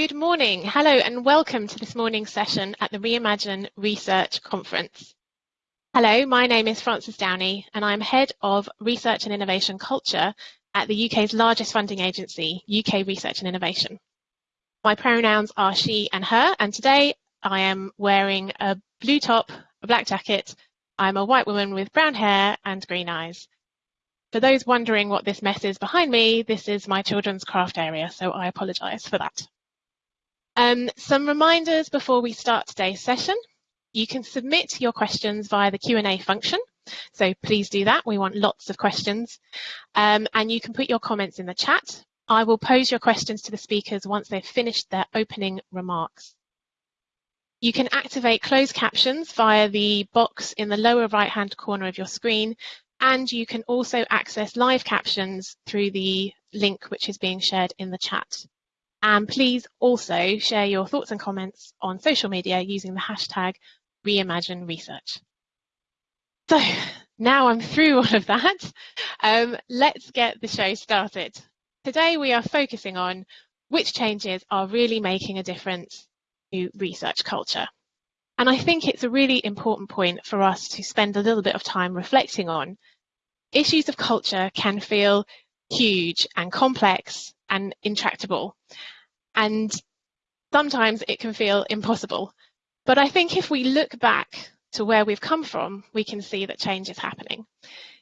Good morning. Hello and welcome to this morning's session at the Reimagine Research Conference. Hello, my name is Frances Downey and I'm Head of Research and Innovation Culture at the UK's largest funding agency, UK Research and Innovation. My pronouns are she and her and today I am wearing a blue top, a black jacket. I'm a white woman with brown hair and green eyes. For those wondering what this mess is behind me, this is my children's craft area, so I apologise for that. Um, some reminders before we start today's session. You can submit your questions via the Q&A function. So please do that. We want lots of questions. Um, and you can put your comments in the chat. I will pose your questions to the speakers once they've finished their opening remarks. You can activate closed captions via the box in the lower right-hand corner of your screen, and you can also access live captions through the link which is being shared in the chat. And please also share your thoughts and comments on social media using the hashtag Reimagine Research. So now I'm through all of that, um, let's get the show started. Today we are focusing on which changes are really making a difference to research culture. And I think it's a really important point for us to spend a little bit of time reflecting on. Issues of culture can feel huge and complex and intractable. And sometimes it can feel impossible. But I think if we look back to where we've come from, we can see that change is happening.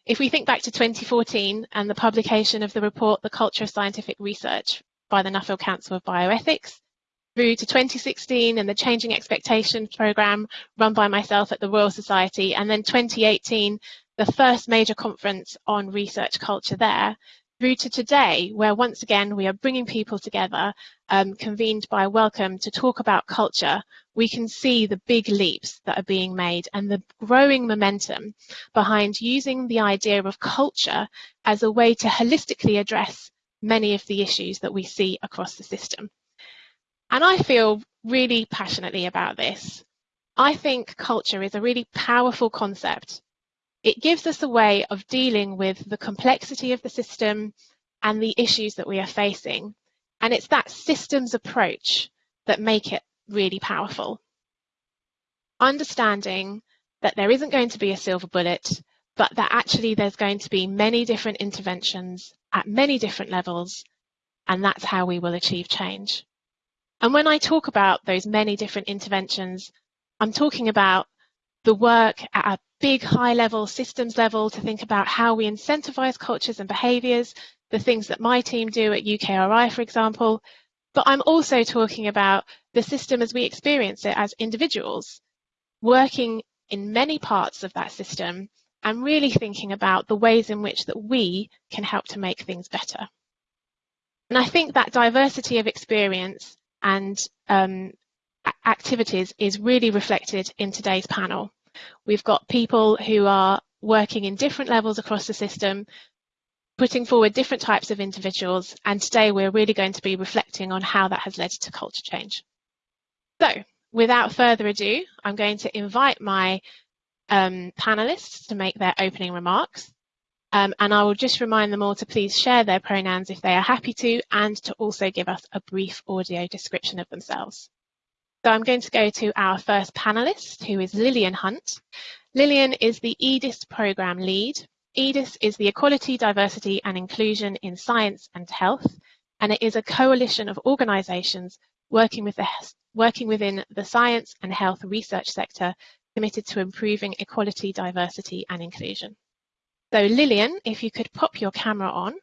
If we think back to 2014 and the publication of the report, The Culture of Scientific Research by the Nuffield Council of Bioethics, through to 2016 and the Changing Expectations programme run by myself at the Royal Society, and then 2018, the first major conference on research culture there, through to today, where once again we are bringing people together, um, convened by Wellcome to talk about culture, we can see the big leaps that are being made and the growing momentum behind using the idea of culture as a way to holistically address many of the issues that we see across the system. And I feel really passionately about this. I think culture is a really powerful concept it gives us a way of dealing with the complexity of the system and the issues that we are facing. And it's that systems approach that make it really powerful. Understanding that there isn't going to be a silver bullet, but that actually there's going to be many different interventions at many different levels, and that's how we will achieve change. And when I talk about those many different interventions, I'm talking about the work at a big high level systems level to think about how we incentivize cultures and behaviors, the things that my team do at UKRI, for example. But I'm also talking about the system as we experience it as individuals, working in many parts of that system and really thinking about the ways in which that we can help to make things better. And I think that diversity of experience and um, activities is really reflected in today's panel. We've got people who are working in different levels across the system, putting forward different types of individuals, and today we're really going to be reflecting on how that has led to culture change. So, without further ado, I'm going to invite my um, panelists to make their opening remarks. Um, and I will just remind them all to please share their pronouns if they are happy to, and to also give us a brief audio description of themselves. So I'm going to go to our first panelist, who is Lillian Hunt. Lillian is the EDIS program lead. EDIS is the Equality, Diversity and Inclusion in Science and Health, and it is a coalition of organisations working, with working within the science and health research sector committed to improving equality, diversity and inclusion. So Lillian, if you could pop your camera on.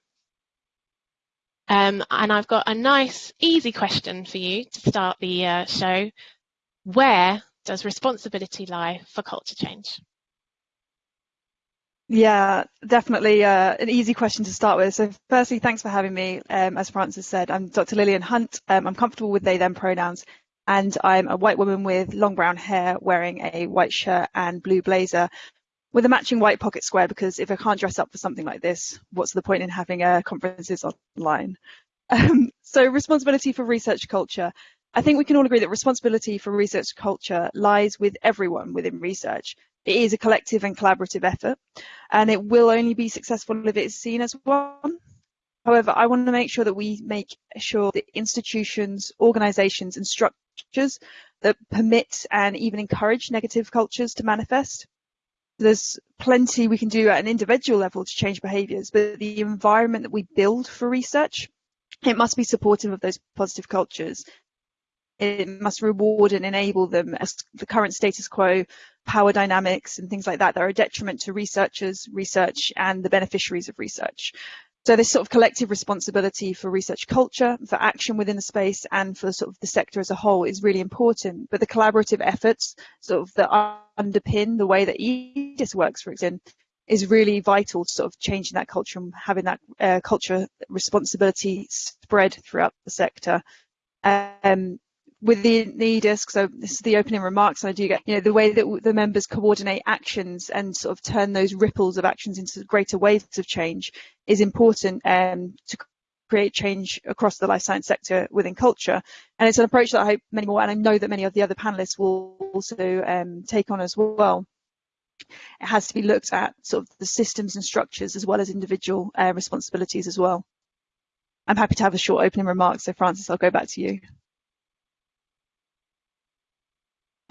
Um, and I've got a nice, easy question for you to start the uh, show. Where does responsibility lie for culture change? Yeah, definitely uh, an easy question to start with. So firstly, thanks for having me. Um, as Frances said, I'm Dr. Lillian Hunt. Um, I'm comfortable with they, them pronouns, and I'm a white woman with long brown hair wearing a white shirt and blue blazer with a matching white pocket square because if I can't dress up for something like this, what's the point in having uh, conferences online? Um, so responsibility for research culture. I think we can all agree that responsibility for research culture lies with everyone within research. It is a collective and collaborative effort, and it will only be successful if it's seen as one. However, I want to make sure that we make sure that institutions, organisations and structures that permit and even encourage negative cultures to manifest. There's plenty we can do at an individual level to change behaviours, but the environment that we build for research, it must be supportive of those positive cultures. It must reward and enable them as the current status quo, power dynamics and things like that that are a detriment to researchers, research and the beneficiaries of research. So this sort of collective responsibility for research culture, for action within the space and for sort of the sector as a whole is really important. But the collaborative efforts sort of that underpin the way that EDIS works, for example, is really vital to sort of changing that culture and having that uh, culture responsibility spread throughout the sector. Um, with the NEDISC, so this is the opening remarks, I do get, you know, the way that the members coordinate actions and sort of turn those ripples of actions into greater waves of change is important um, to create change across the life science sector within culture. And it's an approach that I hope many more, and I know that many of the other panelists will also um, take on as well. It has to be looked at sort of the systems and structures as well as individual uh, responsibilities as well. I'm happy to have a short opening remarks. So Frances, I'll go back to you.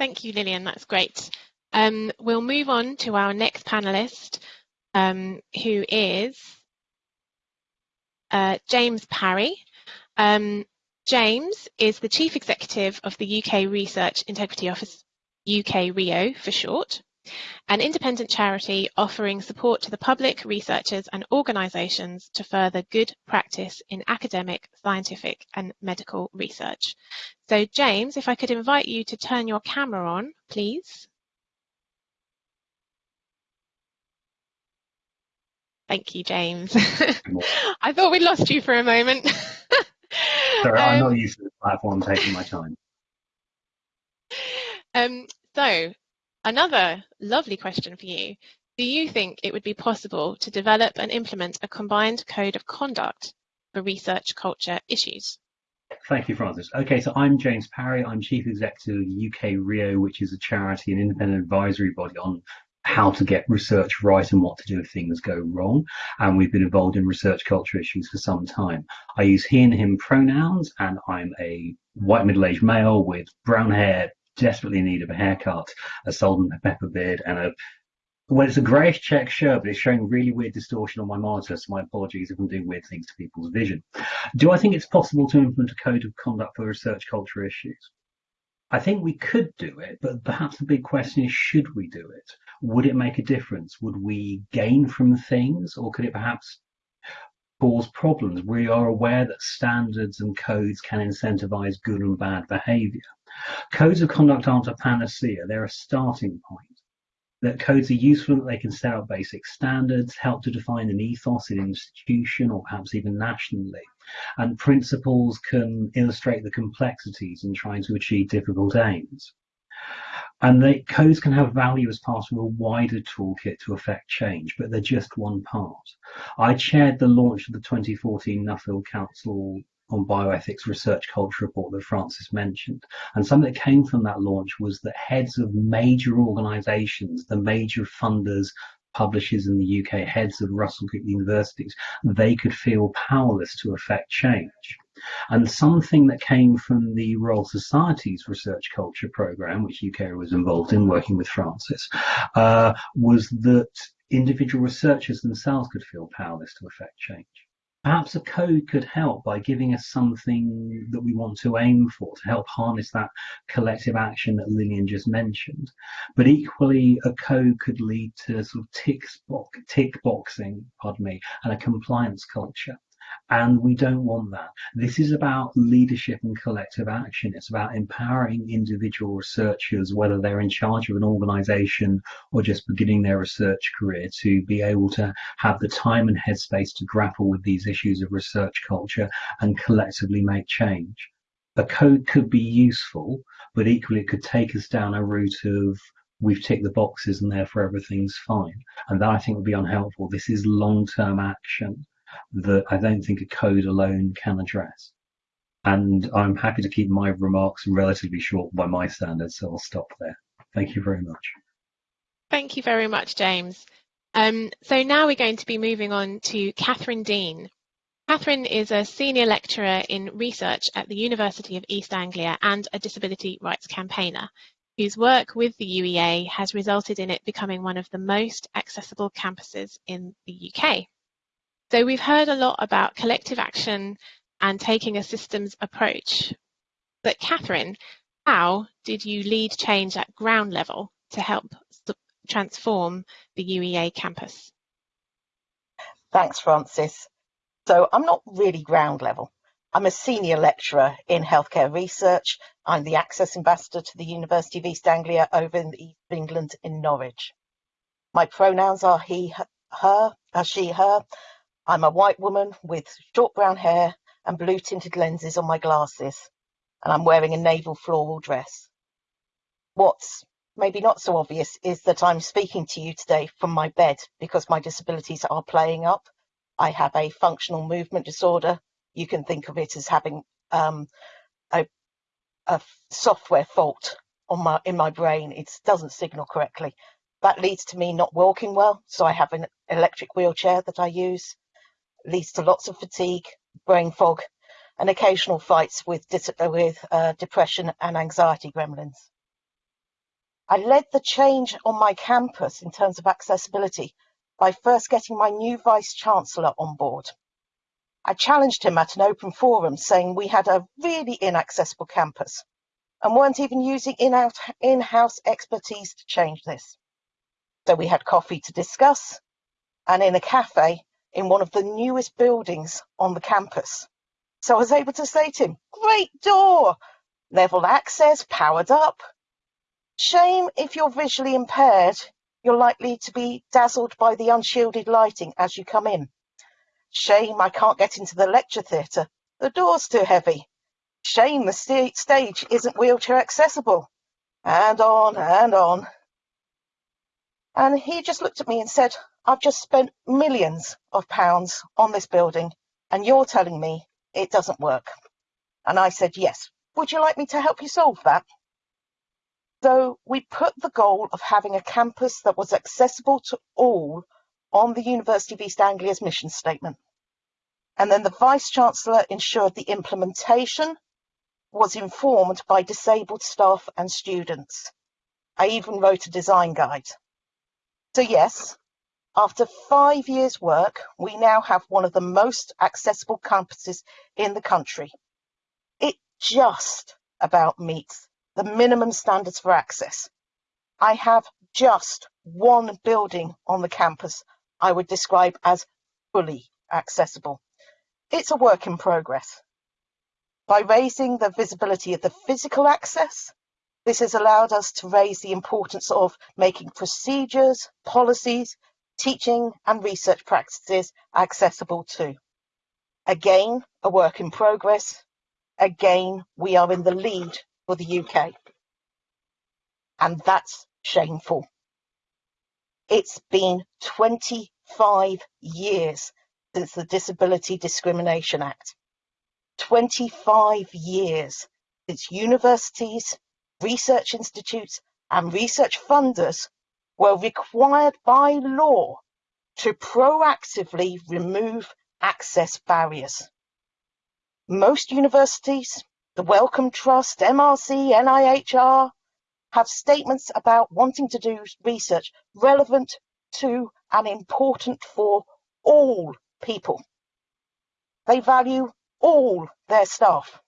Thank you, Lillian. That's great. Um, we'll move on to our next panelist, um, who is uh, James Parry. Um, James is the Chief Executive of the UK Research Integrity Office, UK RIO for short an independent charity offering support to the public, researchers and organisations to further good practice in academic, scientific and medical research. So James, if I could invite you to turn your camera on, please. Thank you, James. I thought we lost you for a moment. Sorry, um, I'm not um, used to the platform taking my time. Um, so Another lovely question for you. Do you think it would be possible to develop and implement a combined code of conduct for research culture issues? Thank you, Frances. Okay, so I'm James Parry. I'm Chief Executive of UK RIO, which is a charity and independent advisory body on how to get research right and what to do if things go wrong. And we've been involved in research culture issues for some time. I use he and him pronouns, and I'm a white middle aged male with brown hair, desperately in need of a haircut, a salt and pepper beard, and a well, it's a greyish check shirt, but it's showing really weird distortion on my monitor, so my apologies if I'm doing weird things to people's vision. Do I think it's possible to implement a code of conduct for research culture issues? I think we could do it, but perhaps the big question is should we do it? Would it make a difference? Would we gain from things, or could it perhaps cause problems? We are aware that standards and codes can incentivize good and bad behavior. Codes of conduct aren't a panacea, they're a starting point. That codes are useful that they can set out basic standards, help to define an ethos in an institution or perhaps even nationally. And principles can illustrate the complexities in trying to achieve difficult aims. And the codes can have value as part of a wider toolkit to affect change, but they're just one part. I chaired the launch of the 2014 Nuffield Council on bioethics research culture report that Frances mentioned. And something that came from that launch was that heads of major organizations, the major funders, publishers in the UK, heads of Russell Group universities, they could feel powerless to affect change. And something that came from the Royal Society's research culture program, which UK was involved in working with Frances, uh, was that individual researchers themselves could feel powerless to affect change. Perhaps a code could help by giving us something that we want to aim for to help harness that collective action that Lillian just mentioned. But equally, a code could lead to sort of tick, tick boxing, pardon me, and a compliance culture. And we don't want that. This is about leadership and collective action. It's about empowering individual researchers, whether they're in charge of an organization or just beginning their research career, to be able to have the time and headspace to grapple with these issues of research culture and collectively make change. A code could be useful, but equally it could take us down a route of we've ticked the boxes and therefore everything's fine. And that I think would be unhelpful. This is long term action that I don't think a code alone can address. And I'm happy to keep my remarks relatively short by my standards, so I'll stop there. Thank you very much. Thank you very much, James. Um, so now we're going to be moving on to Catherine Deane. Catherine is a senior lecturer in research at the University of East Anglia and a disability rights campaigner whose work with the UEA has resulted in it becoming one of the most accessible campuses in the UK. So we've heard a lot about collective action and taking a systems approach. But Catherine, how did you lead change at ground level to help transform the UEA campus? Thanks, Frances. So I'm not really ground level. I'm a senior lecturer in healthcare research. I'm the Access Ambassador to the University of East Anglia over in the East of England in Norwich. My pronouns are he, her, uh, she, her. I'm a white woman with short brown hair and blue tinted lenses on my glasses, and I'm wearing a naval floral dress. What's maybe not so obvious is that I'm speaking to you today from my bed because my disabilities are playing up. I have a functional movement disorder you can think of it as having um, a, a software fault on my in my brain. It doesn't signal correctly. That leads to me not walking well, so I have an electric wheelchair that I use. Leads to lots of fatigue, brain fog, and occasional fights with with uh, depression and anxiety gremlins. I led the change on my campus in terms of accessibility by first getting my new vice chancellor on board. I challenged him at an open forum saying we had a really inaccessible campus and weren't even using in-house expertise to change this. So we had coffee to discuss and in a cafe in one of the newest buildings on the campus. So I was able to say to him, great door, level access, powered up. Shame if you're visually impaired, you're likely to be dazzled by the unshielded lighting as you come in. Shame I can't get into the lecture theatre. The door's too heavy. Shame the st stage isn't wheelchair accessible. And on and on. And he just looked at me and said, I've just spent millions of pounds on this building and you're telling me it doesn't work. And I said, yes. Would you like me to help you solve that? So we put the goal of having a campus that was accessible to all on the University of East Anglia's mission statement. And then the Vice Chancellor ensured the implementation was informed by disabled staff and students. I even wrote a design guide. So yes, after five years work, we now have one of the most accessible campuses in the country. It just about meets the minimum standards for access. I have just one building on the campus I would describe as fully accessible. It's a work in progress. By raising the visibility of the physical access, this has allowed us to raise the importance of making procedures, policies, teaching and research practices accessible too. Again, a work in progress. Again, we are in the lead for the UK. And that's shameful. It's been 25 years since the Disability Discrimination Act. 25 years since universities, research institutes and research funders were required by law to proactively remove access barriers. Most universities, the Wellcome Trust, MRC, NIHR, have statements about wanting to do research relevant to and important for all people. They value all their staff.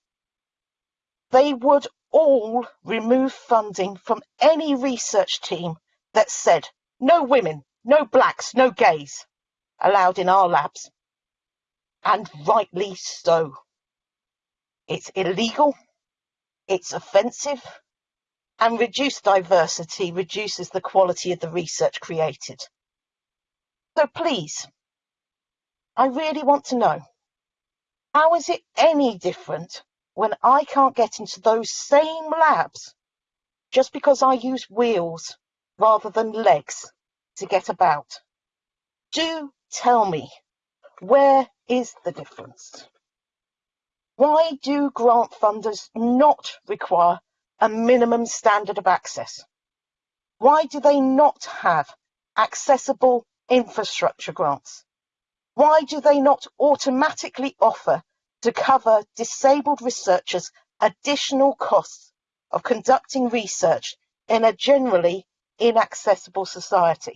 They would all remove funding from any research team that said no women, no blacks, no gays allowed in our labs. And rightly so. It's illegal, it's offensive, and reduced diversity reduces the quality of the research created. So please, I really want to know, how is it any different when I can't get into those same labs just because I use wheels rather than legs to get about? Do tell me, where is the difference? Why do grant funders not require a minimum standard of access? Why do they not have accessible infrastructure grants? Why do they not automatically offer to cover disabled researchers additional costs of conducting research in a generally inaccessible society?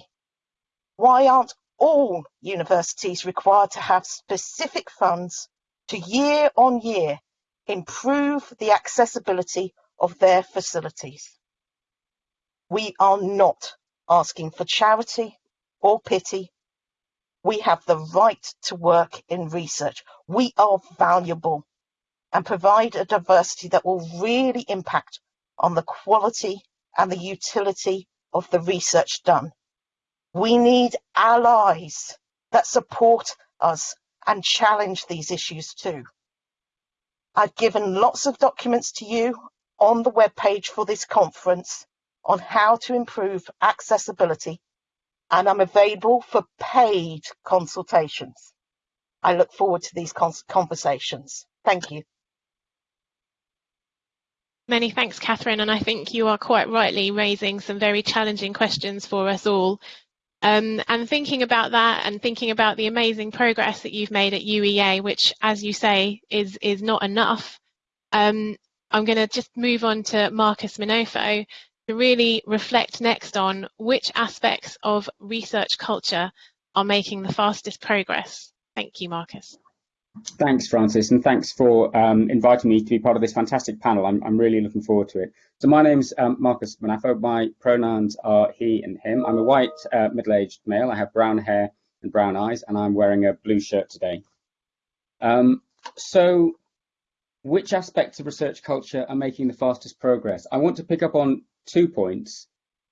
Why aren't all universities required to have specific funds to year on year improve the accessibility of their facilities? We are not asking for charity or pity. We have the right to work in research. We are valuable and provide a diversity that will really impact on the quality and the utility of the research done. We need allies that support us and challenge these issues too. I've given lots of documents to you on the webpage for this conference on how to improve accessibility and I'm available for paid consultations. I look forward to these conversations. Thank you. Many thanks, Catherine, and I think you are quite rightly raising some very challenging questions for us all. Um, and thinking about that and thinking about the amazing progress that you've made at UEA, which, as you say, is, is not enough, um, I'm going to just move on to Marcus Munafò to really reflect next on which aspects of research culture are making the fastest progress. Thank you, Marcus. Thanks, Frances, and thanks for um, inviting me to be part of this fantastic panel. I'm, I'm really looking forward to it. So my name's um, Marcus Munafò. My pronouns are he and him. I'm a white, uh, middle-aged male. I have brown hair and brown eyes, and I'm wearing a blue shirt today. Um, so which aspects of research culture are making the fastest progress? I want to pick up on two points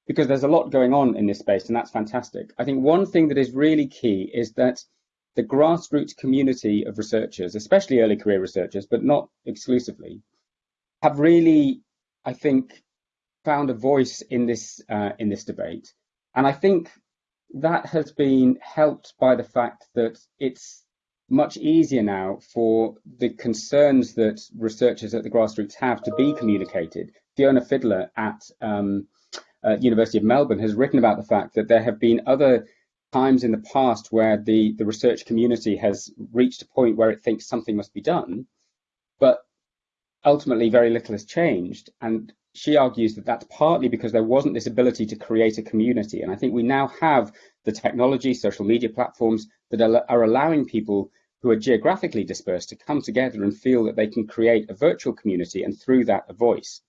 because there's a lot going on in this space, and that's fantastic. I think one thing that is really key is that the grassroots community of researchers, especially early career researchers, but not exclusively, have really, I think, found a voice in this uh, in this debate, and I think that has been helped by the fact that it's much easier now for the concerns that researchers at the grassroots have to be communicated. Fiona Fidler at um, uh, University of Melbourne has written about the fact that there have been other times in the past where the, the research community has reached a point where it thinks something must be done, but ultimately very little has changed. And she argues that that's partly because there wasn't this ability to create a community. And I think we now have the technology, social media platforms that are, are allowing people who are geographically dispersed to come together and feel that they can create a virtual community and through that a voice.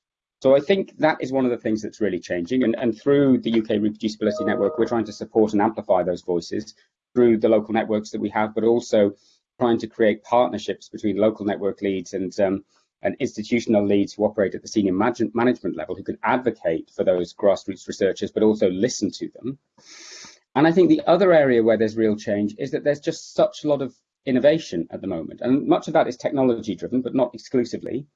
So I think that is one of the things that's really changing. And, and through the UK Reproducibility Network, we're trying to support and amplify those voices through the local networks that we have, but also trying to create partnerships between local network leads and, um, and institutional leads who operate at the senior management level who can advocate for those grassroots researchers, but also listen to them. And I think the other area where there's real change is that there's just such a lot of innovation at the moment. And much of that is technology driven, but not exclusively.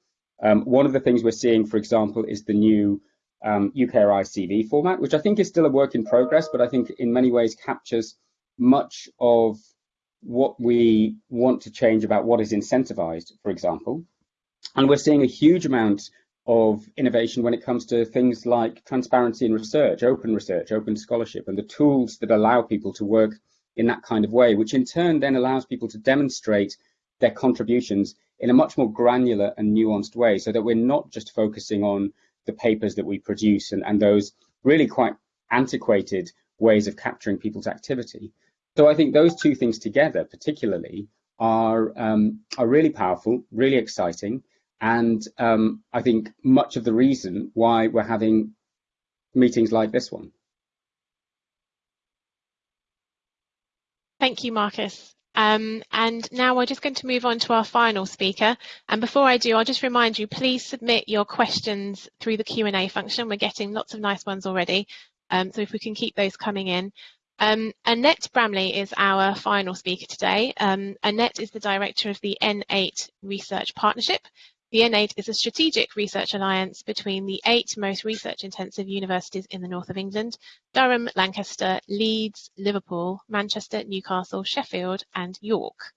Um, one of the things we're seeing, for example, is the new um, UKRI CV format, which I think is still a work in progress, but I think in many ways captures much of what we want to change about what is incentivized, for example. And we're seeing a huge amount of innovation when it comes to things like transparency in research, open research, open scholarship, and the tools that allow people to work in that kind of way, which in turn then allows people to demonstrate their contributions in a much more granular and nuanced way so that we're not just focusing on the papers that we produce and, and those really quite antiquated ways of capturing people's activity. So I think those two things together particularly are, um, are really powerful, really exciting, and um, I think much of the reason why we're having meetings like this one. Thank you, Marcus. Um, and now we're just going to move on to our final speaker. And before I do, I'll just remind you, please submit your questions through the Q&A function. We're getting lots of nice ones already. Um, so if we can keep those coming in. Um, Annette Bramley is our final speaker today. Um, Annette is the director of the N8 Research Partnership, the N8 is a strategic research alliance between the eight most research-intensive universities in the north of England, Durham, Lancaster, Leeds, Liverpool, Manchester, Newcastle, Sheffield and York.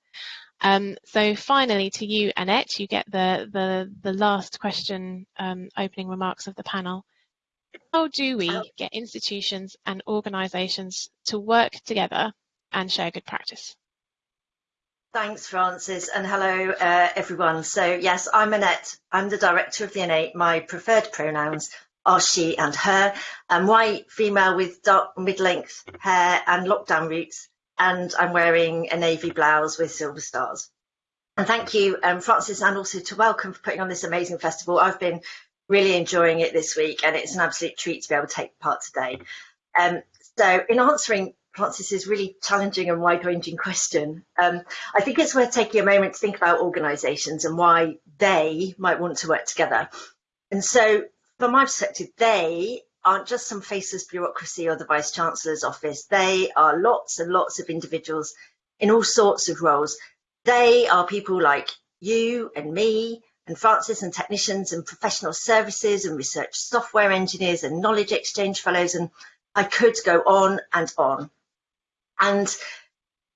Um, so finally to you, Annette, you get the, the, the last question um, opening remarks of the panel. How do we get institutions and organisations to work together and share good practice? Thanks, Frances, and hello, uh, everyone. So yes, I'm Annette. I'm the director of the N8. My preferred pronouns are she and her. I'm white, female with dark mid-length hair and lockdown roots, and I'm wearing a navy blouse with silver stars. And thank you, um, Frances, and also to Wellcome for putting on this amazing festival. I've been really enjoying it this week, and it's an absolute treat to be able to take part today. Um, so in answering Frances's really challenging and wide-ranging question. Um, I think it's worth taking a moment to think about organisations and why they might want to work together. And so, from my perspective, they aren't just some faceless bureaucracy or the Vice Chancellor's office. They are lots and lots of individuals in all sorts of roles. They are people like you and me and Frances and technicians and professional services and research software engineers and knowledge exchange fellows and I could go on and on and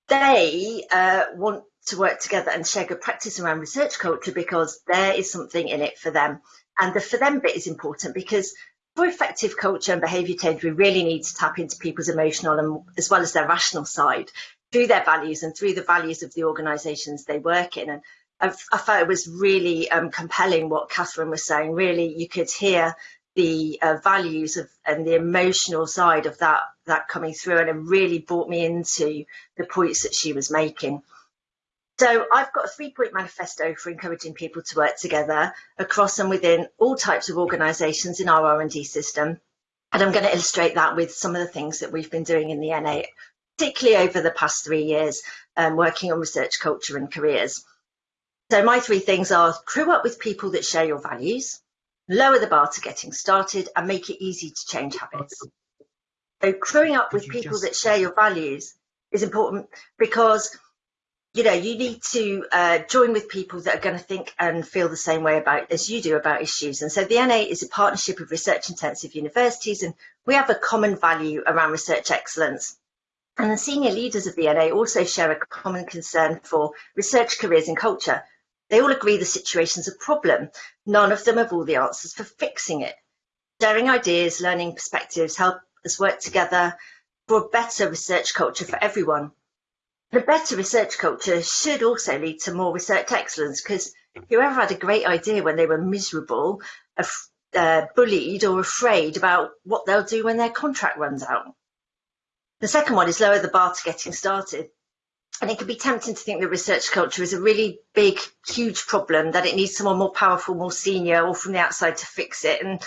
they uh, want to work together and share good practice around research culture because there is something in it for them. And the for them bit is important because for effective culture and behaviour change, we really need to tap into people's emotional and as well as their rational side through their values and through the values of the organisations they work in. And I, I felt it was really um, compelling what Catherine was saying. Really, you could hear the uh, values of and the emotional side of that that coming through and it really brought me into the points that she was making. So I've got a three-point manifesto for encouraging people to work together across and within all types of organisations in our R&D system. And I'm going to illustrate that with some of the things that we've been doing in the N8, particularly over the past three years, um, working on research culture and careers. So my three things are crew up with people that share your values, lower the bar to getting started and make it easy to change habits. So growing up with people just... that share your values is important because you know you need to uh, join with people that are going to think and feel the same way about as you do about issues. And so the N8 is a partnership of research intensive universities and we have a common value around research excellence. And the senior leaders of the N8 also share a common concern for research careers and culture they all agree the situation's a problem. None of them have all the answers for fixing it. Sharing ideas, learning perspectives help us work together for a better research culture for everyone. The better research culture should also lead to more research excellence because whoever had a great idea when they were miserable, uh, bullied or afraid about what they'll do when their contract runs out. The second one is lower the bar to getting started and it can be tempting to think that research culture is a really big, huge problem, that it needs someone more powerful, more senior, or from the outside to fix it. And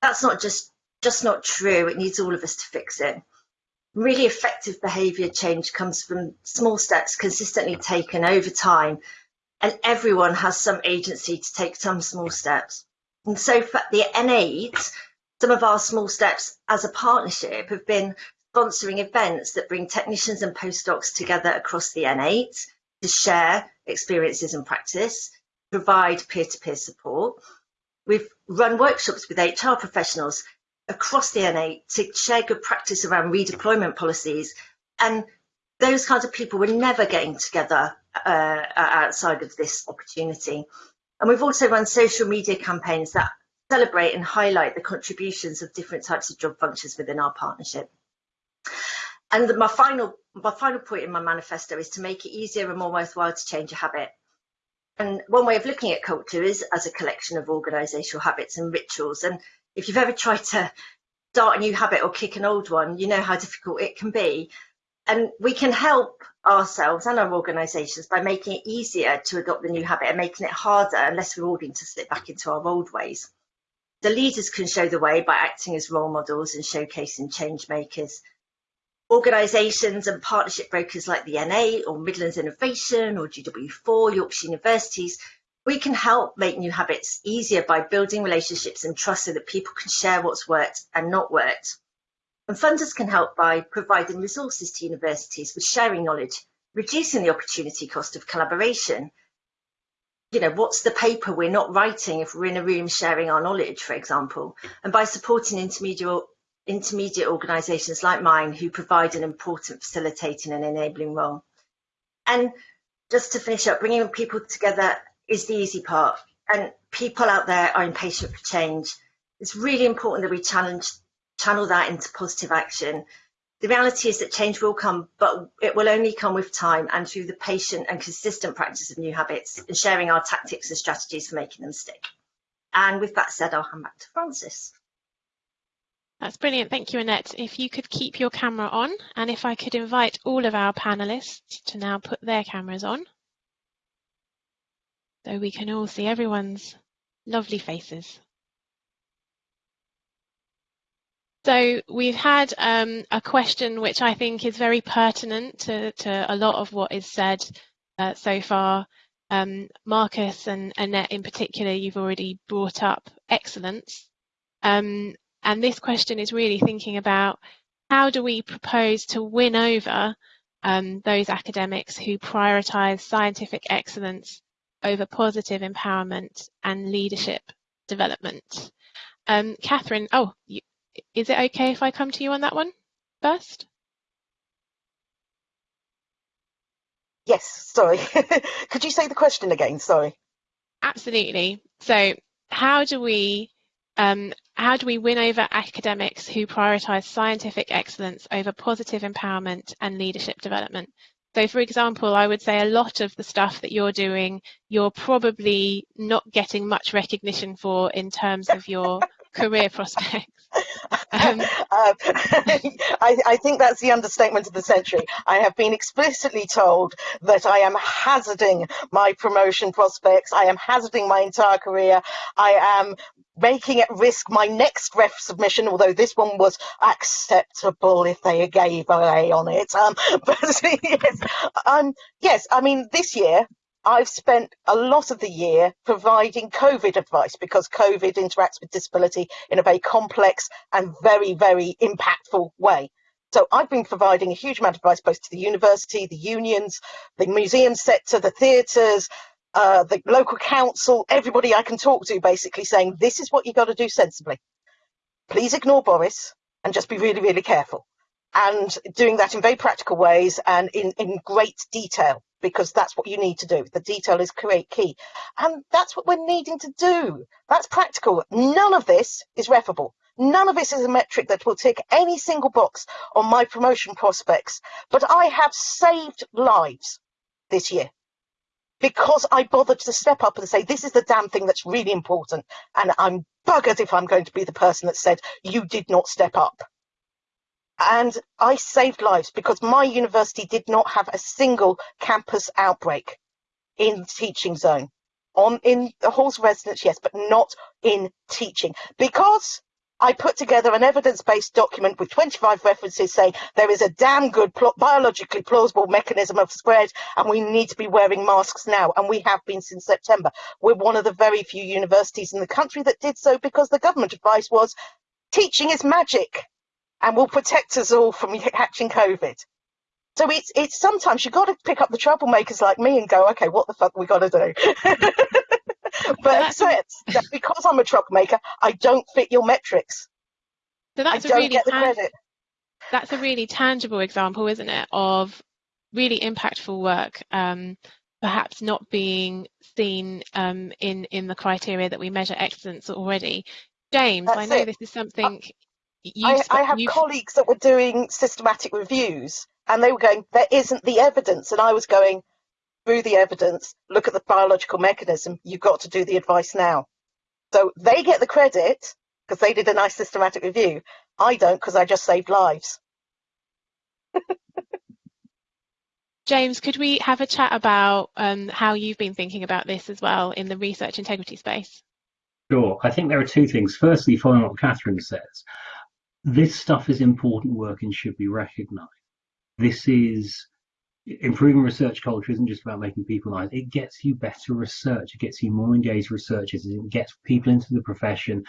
that's not just just not true. It needs all of us to fix it. Really effective behaviour change comes from small steps consistently taken over time, and everyone has some agency to take some small steps. And so for the N8, some of our small steps as a partnership have been sponsoring events that bring technicians and postdocs together across the N8 to share experiences and practice, provide peer-to-peer -peer support. We've run workshops with HR professionals across the N8 to share good practice around redeployment policies. And those kinds of people were never getting together uh, outside of this opportunity. And we've also run social media campaigns that celebrate and highlight the contributions of different types of job functions within our partnership. And my final, my final point in my manifesto is to make it easier and more worthwhile to change a habit. And one way of looking at culture is as a collection of organisational habits and rituals. And if you've ever tried to start a new habit or kick an old one, you know how difficult it can be. And we can help ourselves and our organisations by making it easier to adopt the new habit and making it harder and less rewarding to slip back into our old ways. The leaders can show the way by acting as role models and showcasing change makers organisations and partnership brokers like the N8 or Midlands Innovation or GW4, Yorkshire Universities, we can help make new habits easier by building relationships and trust so that people can share what's worked and not worked. And funders can help by providing resources to universities with sharing knowledge, reducing the opportunity cost of collaboration. You know, what's the paper we're not writing if we're in a room sharing our knowledge, for example, and by supporting intermediate intermediate organisations like mine who provide an important facilitating and enabling role. And just to finish up, bringing people together is the easy part. And people out there are impatient for change. It's really important that we challenge, channel that into positive action. The reality is that change will come, but it will only come with time and through the patient and consistent practice of new habits and sharing our tactics and strategies for making them stick. And with that said, I'll hand back to Frances. That's brilliant. Thank you, Annette. If you could keep your camera on and if I could invite all of our panelists to now put their cameras on so we can all see everyone's lovely faces. So we've had um, a question which I think is very pertinent to, to a lot of what is said uh, so far. Um, Marcus and Annette in particular, you've already brought up excellence. Um, and this question is really thinking about how do we propose to win over um, those academics who prioritise scientific excellence over positive empowerment and leadership development. Um, Catherine, oh, you, is it okay if I come to you on that one first? Yes, sorry. Could you say the question again? Sorry. Absolutely. So how do we um, how do we win over academics who prioritise scientific excellence over positive empowerment and leadership development? So for example, I would say a lot of the stuff that you're doing, you're probably not getting much recognition for in terms of your career prospects. Um, um, I, I, think that's the understatement of the century. I have been explicitly told that I am hazarding my promotion prospects. I am hazarding my entire career. I am making at risk my next ref submission, although this one was acceptable if they gave a A on it. Um, but yes, um, yes, I mean, this year I've spent a lot of the year providing COVID advice because COVID interacts with disability in a very complex and very, very impactful way. So I've been providing a huge amount of advice both to the university, the unions, the museum sector, the theatres, uh, the local council, everybody I can talk to basically saying, this is what you got to do sensibly. Please ignore Boris and just be really, really careful. And doing that in very practical ways and in, in great detail because that's what you need to do. The detail is create key. And that's what we're needing to do. That's practical. None of this is refable. None of this is a metric that will tick any single box on my promotion prospects. But I have saved lives this year because I bothered to step up and say, this is the damn thing that's really important. And I'm buggered if I'm going to be the person that said, you did not step up. And I saved lives because my university did not have a single campus outbreak in teaching zone. On in the halls of residence, yes, but not in teaching because I put together an evidence-based document with 25 references saying there is a damn good biologically plausible mechanism of spread and we need to be wearing masks now. And we have been since September. We're one of the very few universities in the country that did so because the government advice was teaching is magic and will protect us all from catching COVID. So it's it's sometimes you've got to pick up the troublemakers like me and go, okay, what the fuck we got to do? but so that because I'm a troublemaker, I don't fit your metrics. So that's I don't really get the credit. That's a really tangible example, isn't it, of really impactful work, um, perhaps not being seen um, in in the criteria that we measure excellence already. James, that's I know it. this is something. I, I have colleagues that were doing systematic reviews and they were going, there isn't the evidence. And I was going, through the evidence, look at the biological mechanism, you've got to do the advice now. So they get the credit because they did a nice systematic review. I don't because I just saved lives. James, could we have a chat about um, how you've been thinking about this as well in the research integrity space? Sure. I think there are two things. Firstly, following what Catherine says, this stuff is important work and should be recognised. This is improving research culture isn't just about making people nice. It gets you better research. It gets you more engaged researchers. It gets people into the profession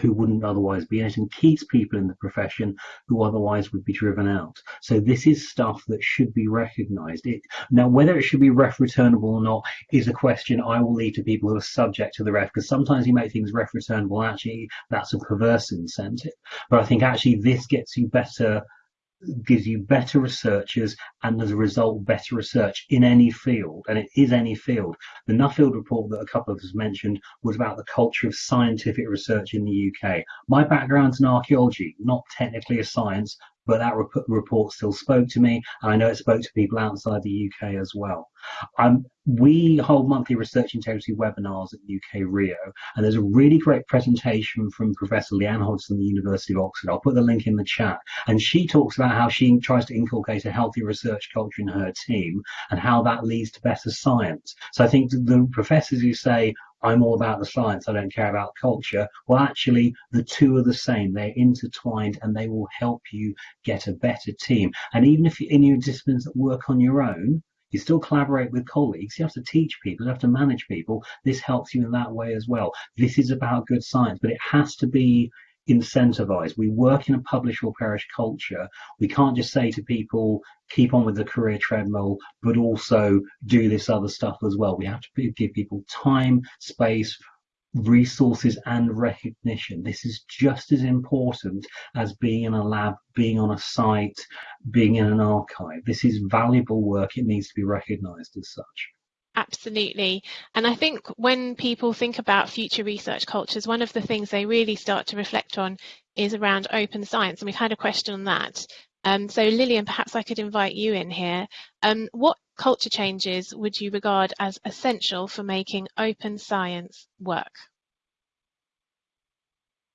who wouldn't otherwise be in it and keeps people in the profession who otherwise would be driven out. So this is stuff that should be recognized. It, now, whether it should be ref returnable or not is a question I will leave to people who are subject to the ref because sometimes you make things ref returnable actually that's a perverse incentive. But I think actually this gets you better gives you better researchers and as a result better research in any field and it is any field. The nuffield report that a couple of us mentioned was about the culture of scientific research in the uk my background's in archaeology not technically a science but that rep report still spoke to me, and I know it spoke to people outside the UK as well. Um, we hold monthly research integrity webinars at UK Rio, and there's a really great presentation from Professor Leanne Hodson, the University of Oxford. I'll put the link in the chat, and she talks about how she tries to inculcate a healthy research culture in her team and how that leads to better science. So I think the professors who say I'm all about the science, I don't care about culture. Well, actually, the two are the same. They're intertwined and they will help you get a better team. And even if you're in your disciplines that work on your own, you still collaborate with colleagues. You have to teach people, you have to manage people. This helps you in that way as well. This is about good science, but it has to be incentivized. We work in a publish or perish culture. We can't just say to people, keep on with the career treadmill, but also do this other stuff as well. We have to give people time, space, resources and recognition. This is just as important as being in a lab, being on a site, being in an archive. This is valuable work. It needs to be recognized as such. Absolutely. And I think when people think about future research cultures, one of the things they really start to reflect on is around open science. And we've had a question on that. Um, so Lillian, perhaps I could invite you in here. Um, what culture changes would you regard as essential for making open science work?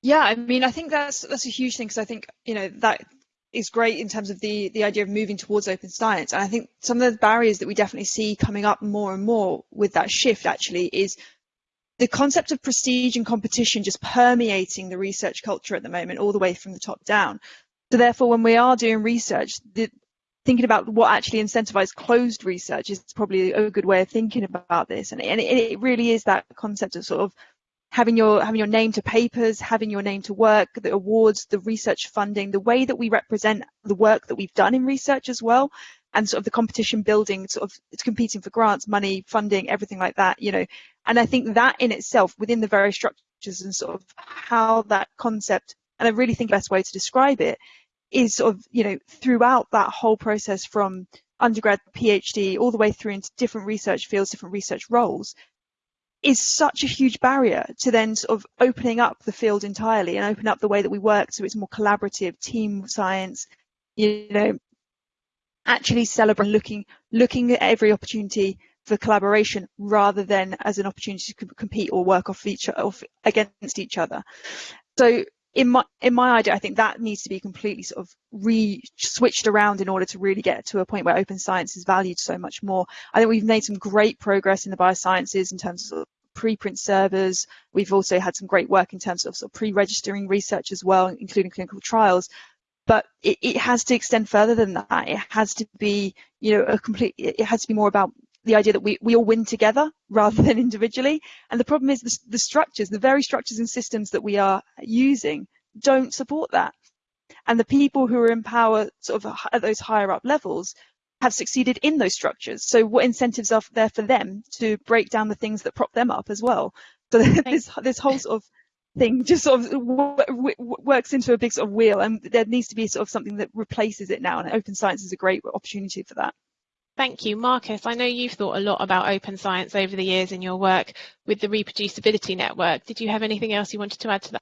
Yeah, I mean, I think that's that's a huge thing because I think you know that is great in terms of the the idea of moving towards open science. And I think some of the barriers that we definitely see coming up more and more with that shift actually is the concept of prestige and competition just permeating the research culture at the moment, all the way from the top down. So therefore, when we are doing research, the, thinking about what actually incentivizes closed research is probably a good way of thinking about this. And, and it really is that concept of sort of having your having your name to papers, having your name to work, the awards, the research funding, the way that we represent the work that we've done in research as well, and sort of the competition building, sort of it's competing for grants, money, funding, everything like that, you know. And I think that in itself, within the very structures and sort of how that concept, and I really think the best way to describe it is sort of, you know, throughout that whole process from undergrad, PhD, all the way through into different research fields, different research roles, is such a huge barrier to then sort of opening up the field entirely and open up the way that we work so it's more collaborative team science you know actually celebrating looking looking at every opportunity for collaboration rather than as an opportunity to compete or work off each off against each other so in my in my idea, I think that needs to be completely sort of re switched around in order to really get to a point where open science is valued so much more. I think we've made some great progress in the biosciences in terms of preprint servers. We've also had some great work in terms of, sort of pre-registering research as well, including clinical trials. But it, it has to extend further than that. It has to be, you know, a complete. It has to be more about the idea that we, we all win together rather than individually. And the problem is the, the structures, the very structures and systems that we are using don't support that. And the people who are in power sort of at those higher up levels have succeeded in those structures. So what incentives are there for them to break down the things that prop them up as well? So this, this whole sort of thing just sort of works into a big sort of wheel and there needs to be sort of something that replaces it now and open science is a great opportunity for that. Thank you. Marcus, I know you've thought a lot about open science over the years in your work with the Reproducibility Network. Did you have anything else you wanted to add to that?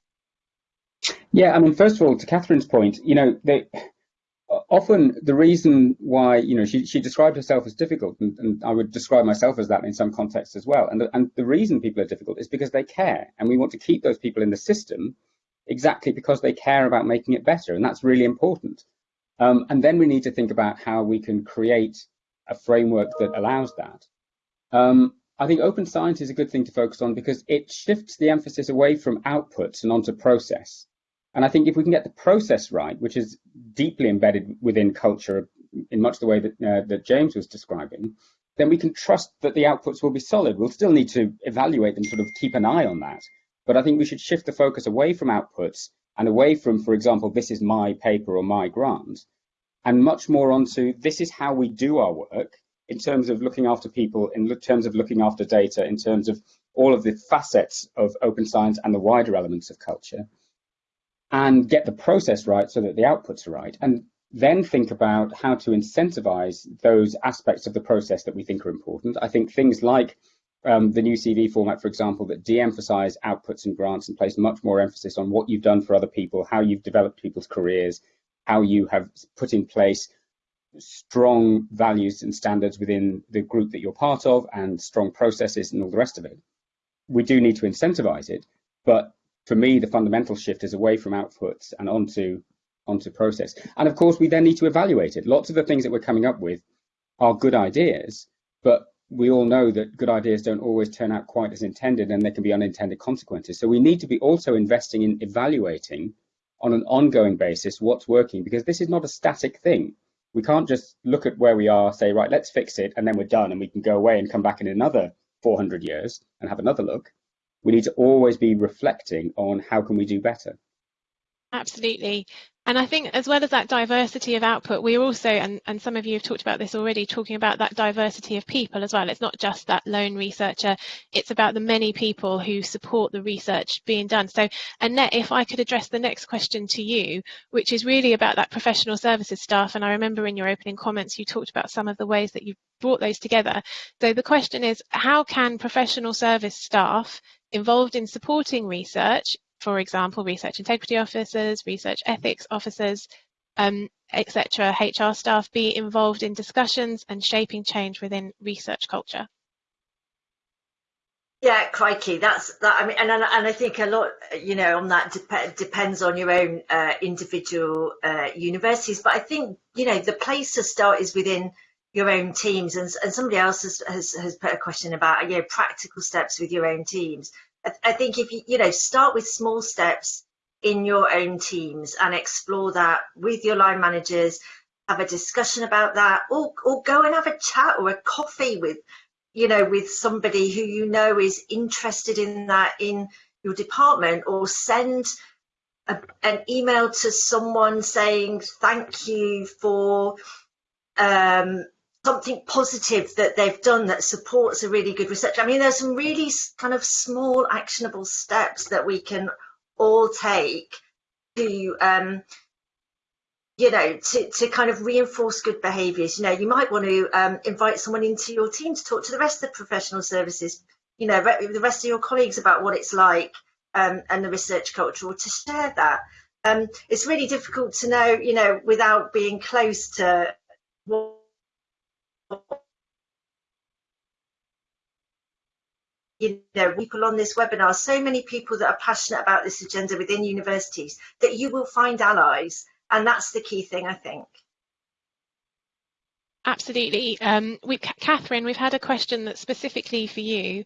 Yeah, I mean, first of all, to Catherine's point, you know, they, often the reason why, you know, she, she described herself as difficult, and, and, I would describe myself as that in some contexts as well. And the, and the reason people are difficult is because they care, and we want to keep those people in the system exactly because they care about making it better, and that's really important. Um, and then we need to think about how we can create a framework that allows that. Um, I think open science is a good thing to focus on because it shifts the emphasis away from outputs and onto process. And I think if we can get the process right, which is deeply embedded within culture in much the way that, uh, that James was describing, then we can trust that the outputs will be solid. We'll still need to evaluate and sort of keep an eye on that. But I think we should shift the focus away from outputs and away from, for example, this is my paper or my grant, and much more onto this is how we do our work in terms of looking after people, in terms of looking after data, in terms of all of the facets of open science and the wider elements of culture, and get the process right so that the outputs are right. And then think about how to incentivize those aspects of the process that we think are important. I think things like um, the new CV format, for example, that de-emphasize outputs and grants and place much more emphasis on what you've done for other people, how you've developed people's careers, how you have put in place strong values and standards within the group that you're part of and strong processes and all the rest of it. We do need to incentivize it, but for me, the fundamental shift is away from outputs and onto onto process. And of course, we then need to evaluate it. Lots of the things that we're coming up with are good ideas, but we all know that good ideas don't always turn out quite as intended and there can be unintended consequences. So we need to be also investing in evaluating on an ongoing basis what's working because this is not a static thing. We can't just look at where we are, say, right, let's fix it, and then we're done and we can go away and come back in another 400 years and have another look. We need to always be reflecting on how can we do better. Absolutely. And I think as well as that diversity of output, we're also, and, and some of you have talked about this already, talking about that diversity of people as well. It's not just that lone researcher, it's about the many people who support the research being done. So Annette, if I could address the next question to you, which is really about that professional services staff. And I remember in your opening comments, you talked about some of the ways that you've brought those together. So the question is, how can professional service staff involved in supporting research for example, research integrity officers, research ethics officers, um, etc., HR staff be involved in discussions and shaping change within research culture? Yeah, crikey, that's that. I mean, and and I think a lot, you know, on that dep depends on your own uh, individual uh, universities. But I think you know the place to start is within your own teams. And, and somebody else has, has has put a question about you know practical steps with your own teams. I think if you, you know, start with small steps in your own teams and explore that with your line managers, have a discussion about that, or, or go and have a chat or a coffee with, you know, with somebody who you know is interested in that in your department, or send a, an email to someone saying thank you for um, something positive that they've done that supports a really good research. I mean, there's some really kind of small actionable steps that we can all take to, um, you know, to, to kind of reinforce good behaviours. You know, you might want to um, invite someone into your team to talk to the rest of the professional services, you know, the rest of your colleagues about what it's like um, and the research culture, or to share that. Um, it's really difficult to know, you know, without being close to what you know, people on this webinar, so many people that are passionate about this agenda within universities, that you will find allies. And that's the key thing, I think. Absolutely. Um, we, Catherine, we've had a question that's specifically for you.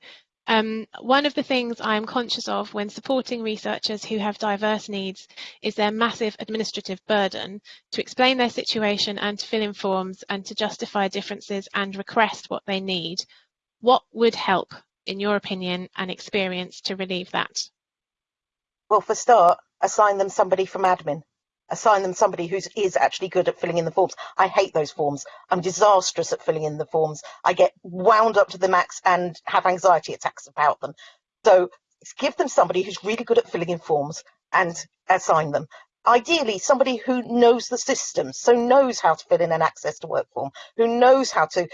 Um, one of the things I'm conscious of when supporting researchers who have diverse needs is their massive administrative burden to explain their situation and to fill in forms and to justify differences and request what they need. What would help, in your opinion and experience, to relieve that? Well, for start, assign them somebody from admin assign them somebody who is actually good at filling in the forms. I hate those forms. I'm disastrous at filling in the forms. I get wound up to the max and have anxiety attacks about them. So give them somebody who's really good at filling in forms and assign them. Ideally, somebody who knows the system, so knows how to fill in an access to work form, who knows how to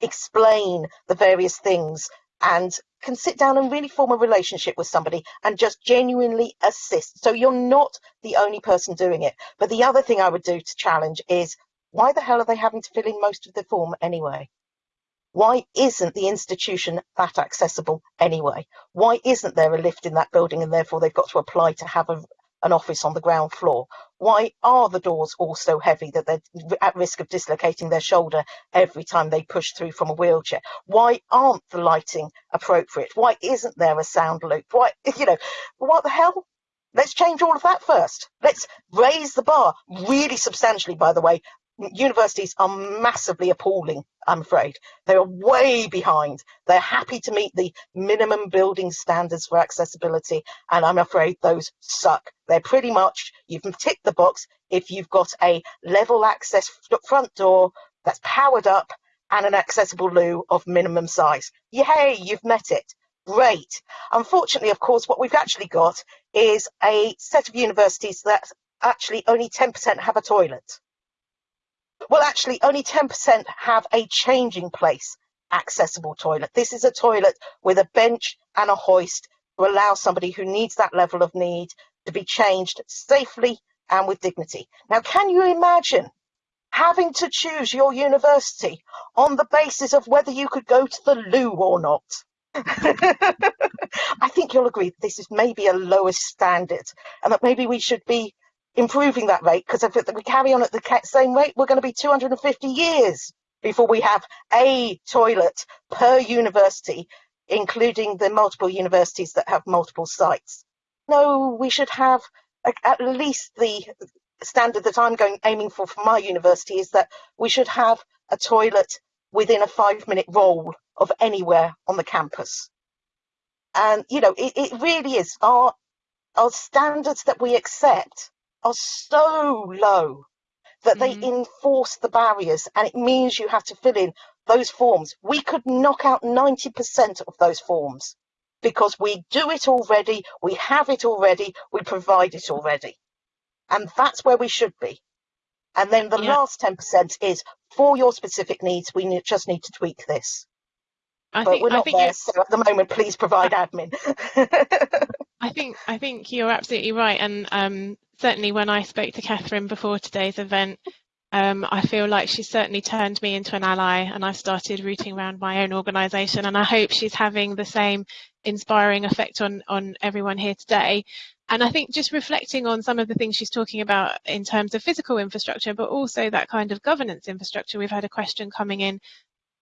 explain the various things and can sit down and really form a relationship with somebody and just genuinely assist. So you're not the only person doing it. But the other thing I would do to challenge is why the hell are they having to fill in most of the form anyway? Why isn't the institution that accessible anyway? Why isn't there a lift in that building and therefore they've got to apply to have a, an office on the ground floor? Why are the doors all so heavy that they're at risk of dislocating their shoulder every time they push through from a wheelchair? Why aren't the lighting appropriate? Why isn't there a sound loop? Why, you know, what the hell? Let's change all of that first. Let's raise the bar really substantially, by the way, universities are massively appalling, I'm afraid. They are way behind. They're happy to meet the minimum building standards for accessibility, and I'm afraid those suck. They're pretty much, you've ticked the box if you've got a level access front door that's powered up and an accessible loo of minimum size. Yay, you've met it. Great. Unfortunately, of course, what we've actually got is a set of universities that actually only 10% have a toilet. Well, actually, only 10% have a changing place accessible toilet. This is a toilet with a bench and a hoist to allow somebody who needs that level of need to be changed safely and with dignity. Now, can you imagine having to choose your university on the basis of whether you could go to the loo or not? I think you'll agree this is maybe a lowest standard and that maybe we should be improving that rate because if we carry on at the same rate, we're going to be 250 years before we have a toilet per university, including the multiple universities that have multiple sites. No, we should have at least the standard that I'm going aiming for for my university is that we should have a toilet within a five minute roll of anywhere on the campus. And, you know, it, it really is. Our, our standards that we accept are so low that mm-hmm. they enforce the barriers and it means you have to fill in those forms. We could knock out 90% of those forms because we do it already, we have it already, we provide it already. And that's where we should be. And then the yeah. last 10% is for your specific needs, we need, just need to tweak this. I but think, we're not there, so at the moment, please provide admin. I think I think you're absolutely right, and um, certainly when I spoke to Catherine before today's event, um, I feel like she's certainly turned me into an ally, and I've started rooting around my own organisation, and I hope she's having the same inspiring effect on on everyone here today. And I think just reflecting on some of the things she's talking about in terms of physical infrastructure, but also that kind of governance infrastructure, we've had a question coming in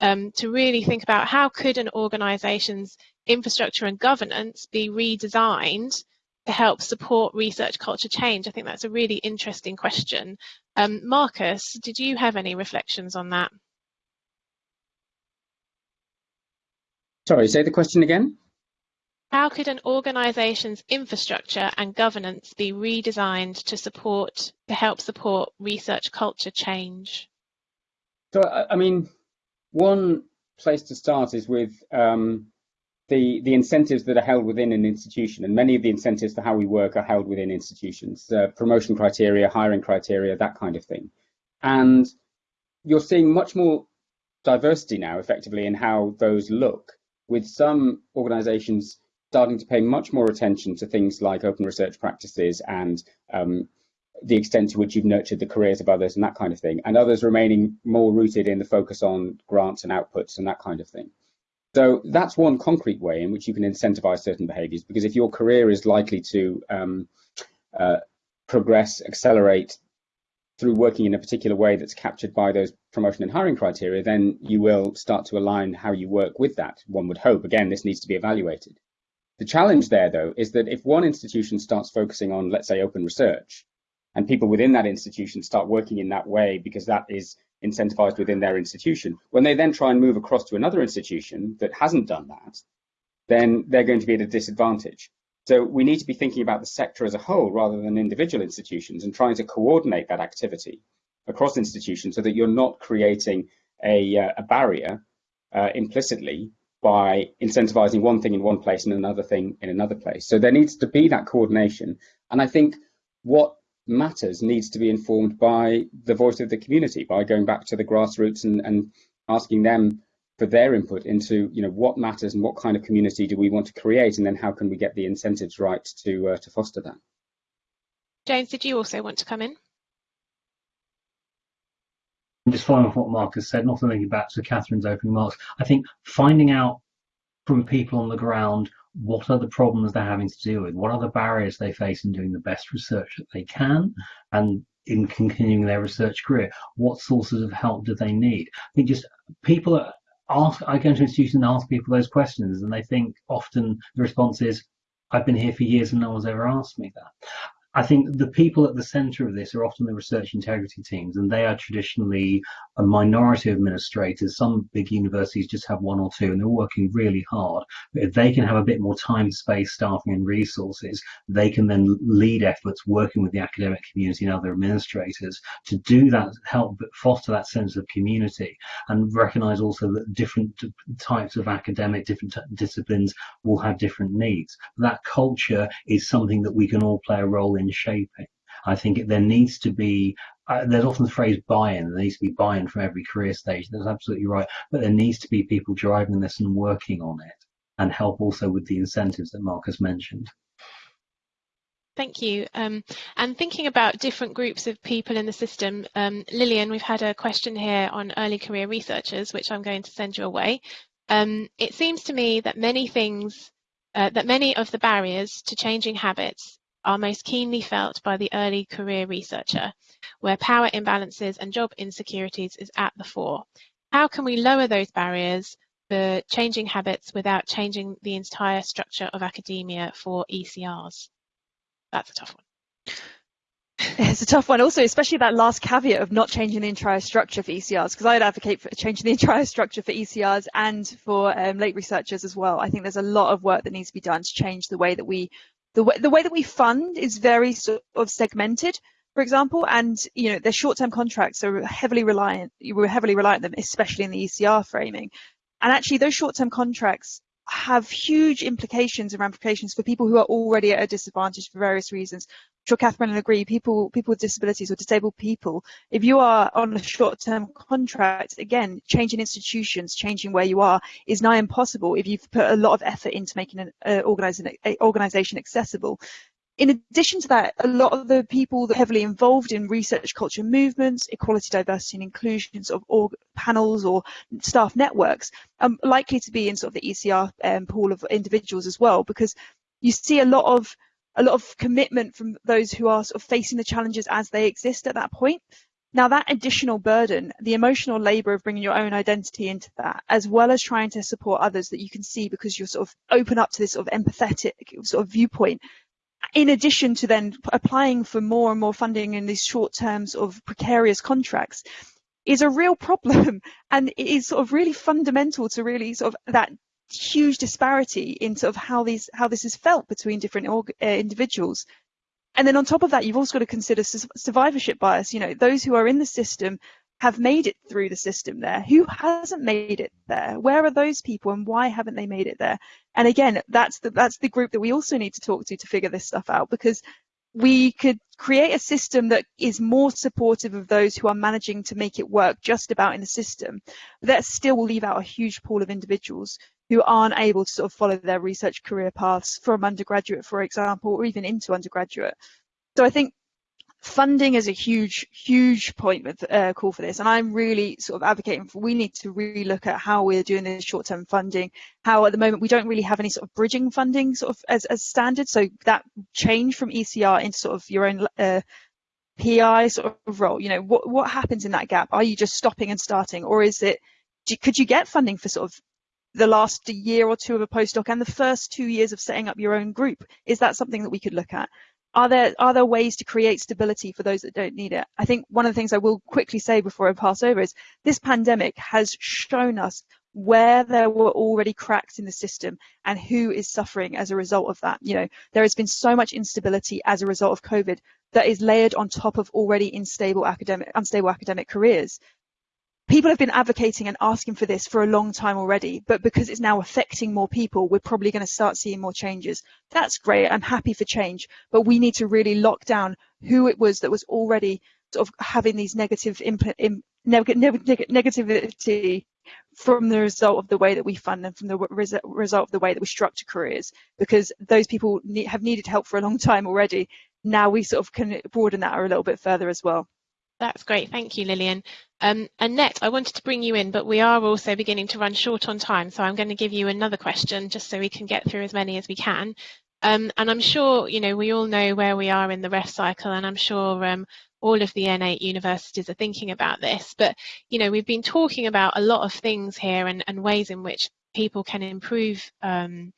um, to really think about how could an organisation's infrastructure and governance be redesigned to help support research culture change? I think that's a really interesting question. Um, Marcus, did you have any reflections on that? Sorry, say the question again. How could an organisation's infrastructure and governance be redesigned to support, to help support research culture change? So, I mean, one place to start is with um, the, the incentives that are held within an institution, and many of the incentives for how we work are held within institutions, uh, promotion criteria, hiring criteria, that kind of thing. And you're seeing much more diversity now, effectively, in how those look, with some organisations starting to pay much more attention to things like open research practices and um, the extent to which you've nurtured the careers of others and that kind of thing, and others remaining more rooted in the focus on grants and outputs and that kind of thing. So that's one concrete way in which you can incentivize certain behaviors, because if your career is likely to um, uh, progress, accelerate through working in a particular way that's captured by those promotion and hiring criteria, then you will start to align how you work with that. One would hope. Again, this needs to be evaluated. The challenge there, though, is that if one institution starts focusing on, let's say, open research, and people within that institution start working in that way because that is incentivized within their institution, when they then try and move across to another institution that hasn't done that, then they're going to be at a disadvantage. So we need to be thinking about the sector as a whole rather than individual institutions and trying to coordinate that activity across institutions so that you're not creating a, uh, a barrier uh, implicitly by incentivizing one thing in one place and another thing in another place. So there needs to be that coordination. And I think what matters needs to be informed by the voice of the community, by going back to the grassroots and, and asking them for their input into you know what matters and what kind of community do we want to create and then how can we get the incentives right to uh, to foster that. James, did you also want to come in? just following off what Marcus said, not thinking back to Catherine's opening remarks, I think finding out from people on the ground what are the problems they're having to deal with, what are the barriers they face in doing the best research that they can, and in continuing their research career, what sources of help do they need? I think just people ask, I go into institutions and ask people those questions, and they think often the response is, I've been here for years and no one's ever asked me that. I think the people at the center of this are often the research integrity teams, and they are traditionally a minority of administrators. Some big universities just have one or two, and they're working really hard. But if they can have a bit more time, space, staffing, and resources, they can then lead efforts working with the academic community and other administrators to do that, help foster that sense of community, and recognize also that different types of academic, different disciplines will have different needs. That culture is something that we can all play a role in in shaping. I think there needs to be, uh, there's often the phrase buy-in, there needs to be buy-in from every career stage. That's absolutely right. But there needs to be people driving this and working on it and help also with the incentives that Marcus mentioned. Thank you. Um, and thinking about different groups of people in the system, um, Lillian, we've had a question here on early career researchers, which I'm going to send you away. Um, it seems to me that many things, uh, that many of the barriers to changing habits are most keenly felt by the early career researcher, where power imbalances and job insecurities is at the fore. How can we lower those barriers for changing habits without changing the entire structure of academia for ECRs? That's a tough one. It's a tough one also, especially that last caveat of not changing the entire structure for ECRs, because I'd advocate for changing the entire structure for ECRs and for um, late researchers as well. I think there's a lot of work that needs to be done to change the way that we, the way, the way that we fund is very sort of segmented, for example, and you know, the short-term contracts are heavily reliant, we're heavily reliant on them, especially in the ECR framing. And actually those short-term contracts have huge implications and ramifications for people who are already at a disadvantage for various reasons. I'm sure Catherine will agree, people, people with disabilities or disabled people, if you are on a short-term contract, again, changing institutions, changing where you are is nigh impossible if you've put a lot of effort into making an uh, organization accessible in addition to that, a lot of the people that are heavily involved in research culture movements, equality, diversity and inclusions of org panels or staff networks are likely to be in sort of the ECR um, pool of individuals as well, because you see a lot of a lot of commitment from those who are sort of facing the challenges as they exist at that point. Now that additional burden, the emotional labor of bringing your own identity into that, as well as trying to support others that you can see because you're sort of open up to this sort of empathetic sort of viewpoint, in addition to then applying for more and more funding in these short terms of precarious contracts is a real problem. And it is sort of really fundamental to really sort of that huge disparity in sort of how these how this is felt between different uh, individuals. And then on top of that you've also got to consider survivorship bias. You know those who are in the system have made it through the system there? Who hasn't made it there? Where are those people and why haven't they made it there? And again, that's the, that's the group that we also need to talk to to figure this stuff out because we could create a system that is more supportive of those who are managing to make it work just about in the system. That still will leave out a huge pool of individuals who aren't able to sort of follow their research career paths from undergraduate, for example, or even into undergraduate. So I think funding is a huge, huge point with uh, call for this, and I'm really sort of advocating for we need to really look at how we're doing this short-term funding. How at the moment we don't really have any sort of bridging funding sort of as, as standard, so that change from ECR into sort of your own uh, PI sort of role. You know, what what happens in that gap? Are you just stopping and starting, or is it? Do, could you get funding for sort of the last year or two of a postdoc and the first two years of setting up your own group? Is that something that we could look at? Are there are there ways to create stability for those that don't need it? I think one of the things I will quickly say before I pass over is this pandemic has shown us where there were already cracks in the system and who is suffering as a result of that. You know, there has been so much instability as a result of COVID that is layered on top of already unstable academic unstable academic careers people have been advocating and asking for this for a long time already, but because it's now affecting more people, we're probably going to start seeing more changes. That's great. I'm happy for change, but we need to really lock down who it was that was already sort of having these negative input, in, neg neg negativity from the result of the way that we fund and from the res result of the way that we structure careers, because those people have needed help for a long time already. Now we sort of can broaden that a little bit further as well. That's great. Thank you, Lillian. Um, Annette, I wanted to bring you in, but we are also beginning to run short on time. So I'm going to give you another question just so we can get through as many as we can. Um, and I'm sure, you know, we all know where we are in the REF cycle, and I'm sure um, all of the N8 universities are thinking about this. But, you know, we've been talking about a lot of things here and, and ways in which people can improve um,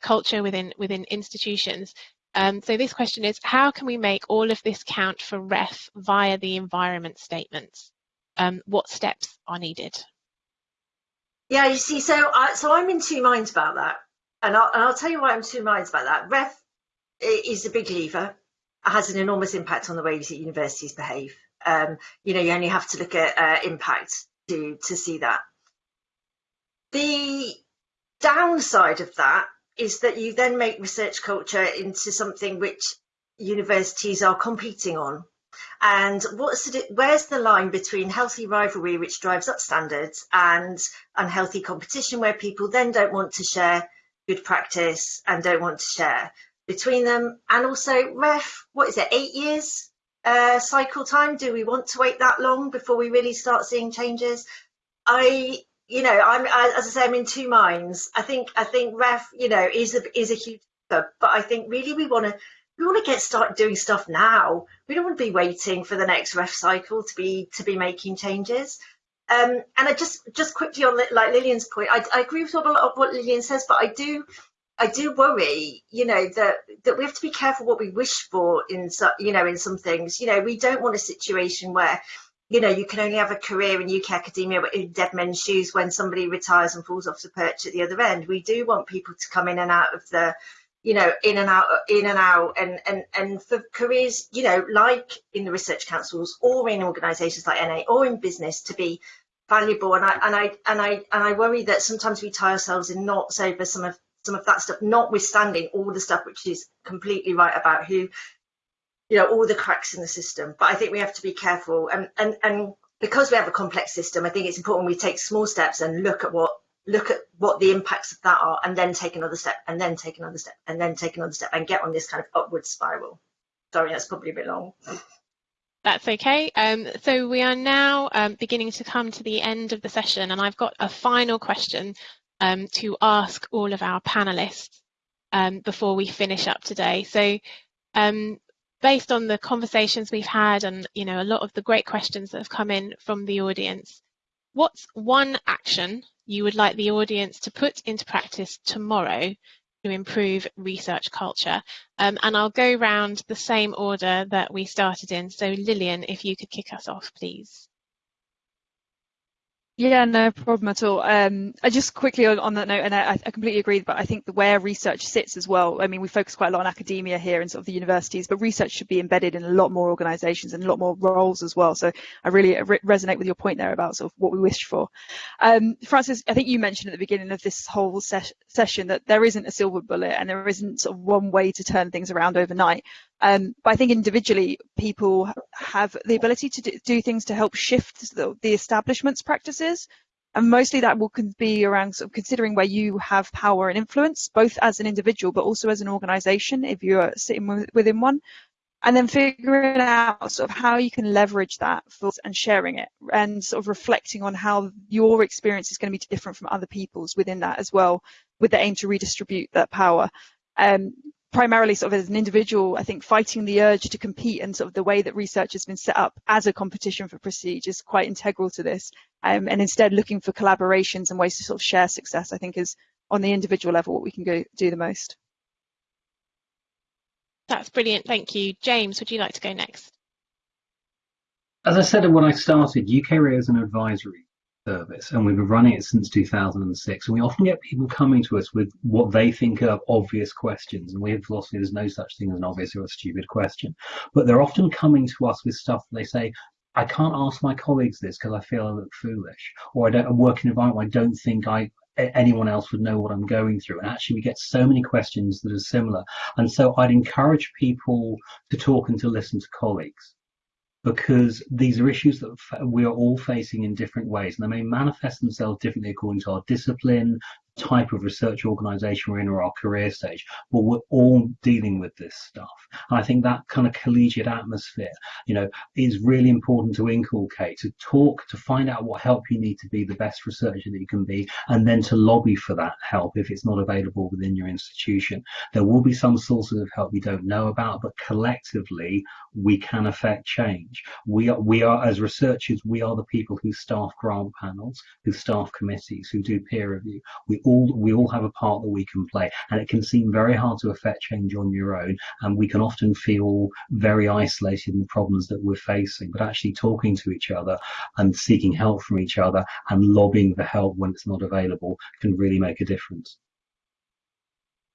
culture within within institutions. Um, so this question is, how can we make all of this count for REF via the environment statements? Um, what steps are needed? Yeah, you see, so I, so I'm in two minds about that. And I'll, and I'll tell you why I'm two minds about that. REF is a big lever. Has an enormous impact on the ways that universities behave. Um, you know, you only have to look at uh, impact to, to see that. The downside of that is that you then make research culture into something which universities are competing on. And what's the, where's the line between healthy rivalry, which drives up standards, and unhealthy competition, where people then don't want to share good practice and don't want to share between them. And also, REF, what is it, eight years uh, cycle time? Do we want to wait that long before we really start seeing changes? I, you know, I'm as I say, I'm in two minds. I think I think REF, you know, is a is a huge, but I think really we want to we want to get started doing stuff now. We don't want to be waiting for the next REF cycle to be to be making changes. Um, and I just just quickly on like Lillian's point, I, I agree with a lot of what Lillian says, but I do I do worry, you know, that that we have to be careful what we wish for in so, you know in some things. You know, we don't want a situation where you know you can only have a career in UK academia in dead men's shoes when somebody retires and falls off the perch at the other end. We do want people to come in and out of the you know in and out in and out and and and for careers you know like in the research councils or in organizations like na or in business to be valuable and i and i and i and i worry that sometimes we tie ourselves in knots over some of some of that stuff notwithstanding all the stuff which is completely right about who you know all the cracks in the system but i think we have to be careful and and and because we have a complex system i think it's important we take small steps and look at what look at what the impacts of that are and then take another step and then take another step and then take another step and get on this kind of upward spiral. Sorry, that's probably a bit long. That's okay. Um, so we are now um, beginning to come to the end of the session and I've got a final question um, to ask all of our panelists um, before we finish up today. So um, based on the conversations we've had and you know a lot of the great questions that have come in from the audience, what's one action you would like the audience to put into practice tomorrow to improve research culture. Um, and I'll go round the same order that we started in. So Lillian, if you could kick us off, please. Yeah, no problem at all. Um, I just quickly on, on that note, and I, I, completely agree, but I think the where research sits as well. I mean, we focus quite a lot on academia here and sort of the universities, but research should be embedded in a lot more organisations and a lot more roles as well. So I really re resonate with your point there about sort of what we wish for. Um, Frances, I think you mentioned at the beginning of this whole ses session that there isn't a silver bullet and there isn't sort of one way to turn things around overnight. Um, but I think individually, people have the ability to do things to help shift the, the establishment's practices. And mostly that will be around sort of considering where you have power and influence, both as an individual, but also as an organization, if you're sitting within one. And then figuring out sort of how you can leverage that and sharing it and sort of reflecting on how your experience is going to be different from other people's within that as well, with the aim to redistribute that power. Um, primarily sort of as an individual, I think fighting the urge to compete and sort of the way that research has been set up as a competition for prestige is quite integral to this. Um, and instead looking for collaborations and ways to sort of share success, I think is on the individual level what we can go do the most. That's brilliant, thank you. James, would you like to go next? As I said when I started, UK is an advisory service and we've been running it since 2006 and we often get people coming to us with what they think are obvious questions and we have philosophy there's no such thing as an obvious or a stupid question but they're often coming to us with stuff they say I can't ask my colleagues this because I feel I look foolish or I don't I work in an environment I don't think I anyone else would know what I'm going through. And actually, we get so many questions that are similar. And so I'd encourage people to talk and to listen to colleagues because these are issues that we are all facing in different ways and they may manifest themselves differently according to our discipline, type of research organization we're in or our career stage, but we're all dealing with this stuff. And I think that kind of collegiate atmosphere, you know, is really important to inculcate, to talk, to find out what help you need to be the best researcher that you can be, and then to lobby for that help if it's not available within your institution. There will be some sources of help you don't know about, but collectively we can affect change. We are, we are as researchers, we are the people who staff grant panels, who staff committees, who do peer review. We all we all have a part that we can play and it can seem very hard to affect change on your own and we can often feel very isolated in the problems that we're facing. But actually talking to each other and seeking help from each other and lobbying for help when it's not available can really make a difference.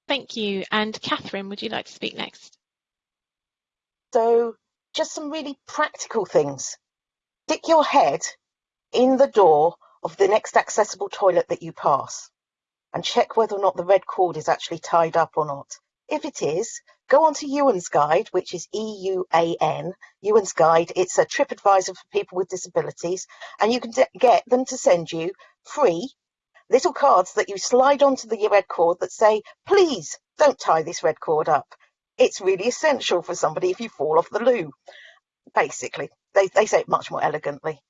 Thank you. And catherine would you like to speak next? So just some really practical things. Stick your head in the door of the next accessible toilet that you pass and check whether or not the red cord is actually tied up or not. If it is, go on to Euan's Guide, which is E-U-A-N, Euan's Guide. It's a trip advisor for people with disabilities, and you can get them to send you free little cards that you slide onto the red cord that say, please don't tie this red cord up. it's really essential for somebody if you fall off the loo. Basically, they, they say it much more elegantly.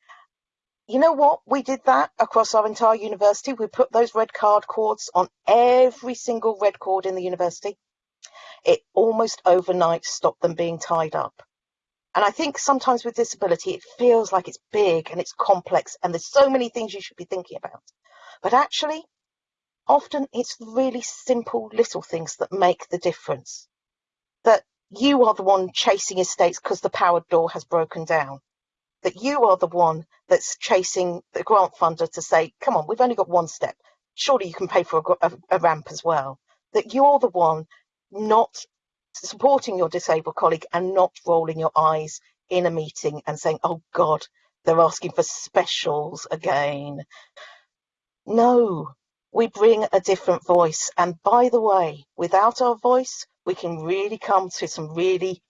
You know what? We did that across our entire university. We put those red card cords on every single red cord in the university. It almost overnight stopped them being tied up. And I think sometimes with disability, it feels like it's big and it's complex and there's so many things you should be thinking about. But actually, often it's really simple little things that make the difference. That you are the one chasing estates because the powered door has broken down. That you are the one that's chasing the grant funder to say, come on, we've only got one step. Surely you can pay for a, a, a ramp as well. That you're the one not supporting your disabled colleague and not rolling your eyes in a meeting and saying, oh God, they're asking for specials again. No, we bring a different voice. And by the way, without our voice, we can really come to some really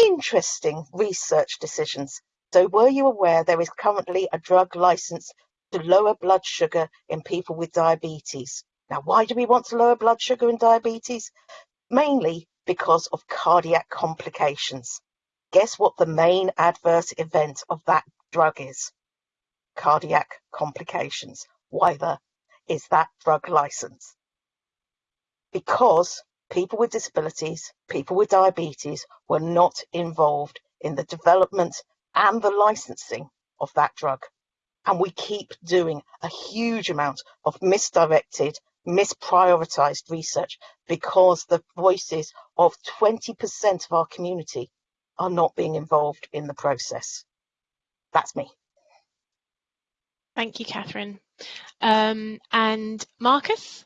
interesting research decisions. So were you aware there is currently a drug license to lower blood sugar in people with diabetes? Now, why do we want to lower blood sugar in diabetes? Mainly because of cardiac complications. Guess what the main adverse event of that drug is? Cardiac complications. Why the is that drug license? Because people with disabilities, people with diabetes were not involved in the development and the licensing of that drug. And we keep doing a huge amount of misdirected misprioritized research because the voices of 20% of our community are not being involved in the process. That's me. Thank you, Catherine. Um, and Marcus?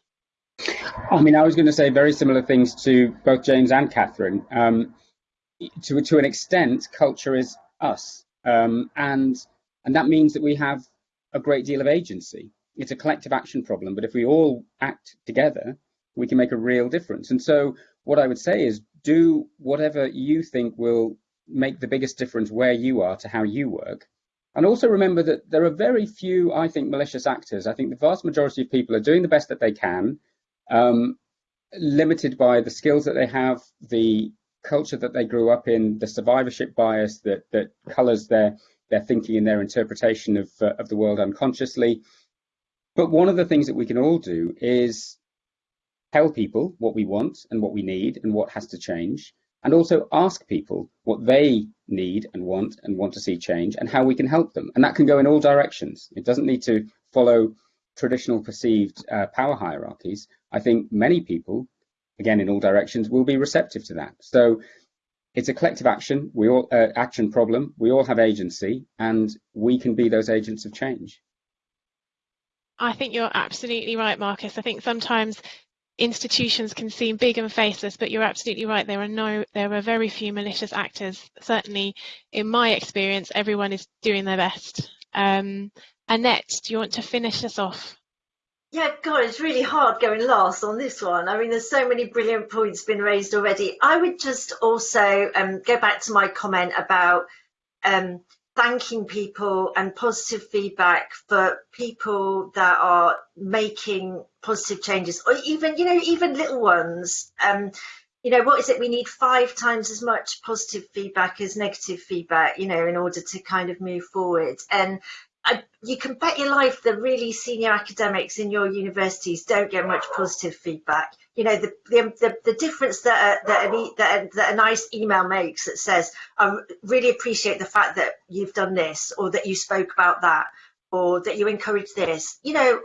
I mean, I was going to say very similar things to both James and Catherine. Um, to, to an extent, culture is us. Um, and, and that means that we have a great deal of agency it's a collective action problem, but if we all act together, we can make a real difference. And so what I would say is do whatever you think will make the biggest difference where you are to how you work. And also remember that there are very few, I think, malicious actors. I think the vast majority of people are doing the best that they can, um, limited by the skills that they have, the culture that they grew up in, the survivorship bias that, that colors their, their thinking and their interpretation of, uh, of the world unconsciously. But one of the things that we can all do is tell people what we want and what we need and what has to change, and also ask people what they need and want and want to see change and how we can help them. And that can go in all directions. It doesn't need to follow traditional perceived uh, power hierarchies. I think many people, again, in all directions, will be receptive to that. So it's a collective action, we all uh, action problem. We all have agency, and we can be those agents of change. I think you're absolutely right, Marcus. I think sometimes institutions can seem big and faceless, but you're absolutely right. There are no, there are very few malicious actors. Certainly, in my experience, everyone is doing their best. Um, Annette, do you want to finish us off? Yeah, God, it's really hard going last on this one. I mean, there's so many brilliant points been raised already. I would just also um, go back to my comment about um, thanking people and positive feedback for people that are making positive changes or even you know even little ones um you know what is it we need five times as much positive feedback as negative feedback you know in order to kind of move forward and I, you can bet your life the really senior academics in your universities don't get much positive feedback. You know, the the, the, the difference that a, that, a, that, a, that a nice email makes that says, I really appreciate the fact that you've done this or that you spoke about that or that you encourage this. You know,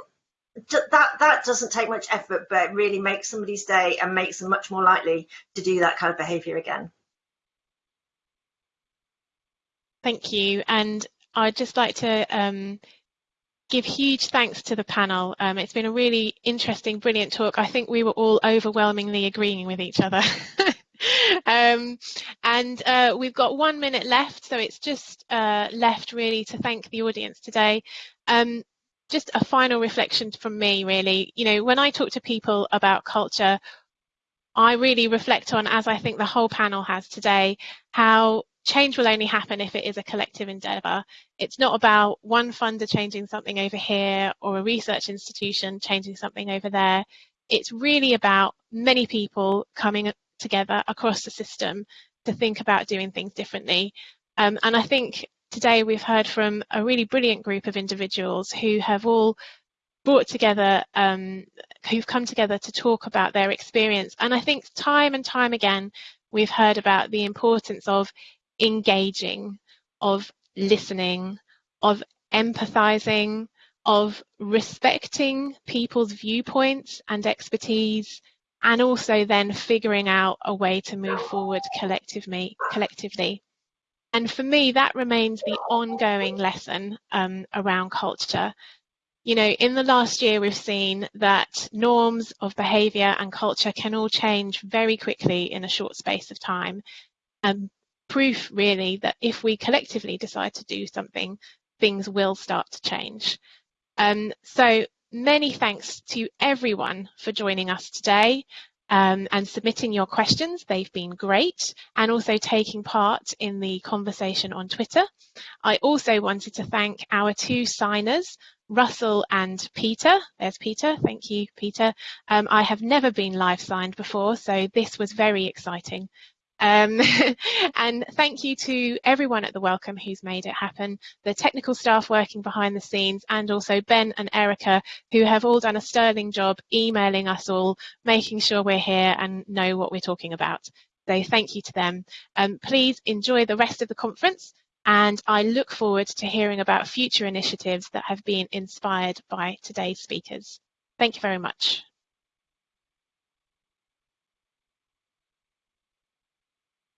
that that doesn't take much effort, but really makes somebody's day and makes them much more likely to do that kind of behavior again. Thank you. And I'd just like to um, give huge thanks to the panel. Um, it's been a really interesting, brilliant talk. I think we were all overwhelmingly agreeing with each other. um, and uh, we've got one minute left, so it's just uh, left really to thank the audience today. Um, just a final reflection from me, really. You know, when I talk to people about culture, I really reflect on, as I think the whole panel has today, how change will only happen if it is a collective endeavour. It's not about one funder changing something over here or a research institution changing something over there. It's really about many people coming together across the system to think about doing things differently. Um, and I think today we've heard from a really brilliant group of individuals who have all brought together, um, who've come together to talk about their experience. And I think time and time again, we've heard about the importance of engaging, of listening, of empathizing, of respecting people's viewpoints and expertise, and also then figuring out a way to move forward collectively. collectively. And for me, that remains the ongoing lesson um, around culture. You know, in the last year, we've seen that norms of behaviour and culture can all change very quickly in a short space of time. And proof, really, that if we collectively decide to do something, things will start to change. Um, so many thanks to everyone for joining us today um, and submitting your questions. They've been great and also taking part in the conversation on Twitter. I also wanted to thank our two signers, Russell and Peter. There's Peter. Thank you, Peter. Um, I have never been live signed before, so this was very exciting. Um, and thank you to everyone at the Wellcome who's made it happen, the technical staff working behind the scenes, and also Ben and Erica, who have all done a sterling job emailing us all, making sure we're here and know what we're talking about. So thank you to them. Um, please enjoy the rest of the conference and I look forward to hearing about future initiatives that have been inspired by today's speakers. Thank you very much.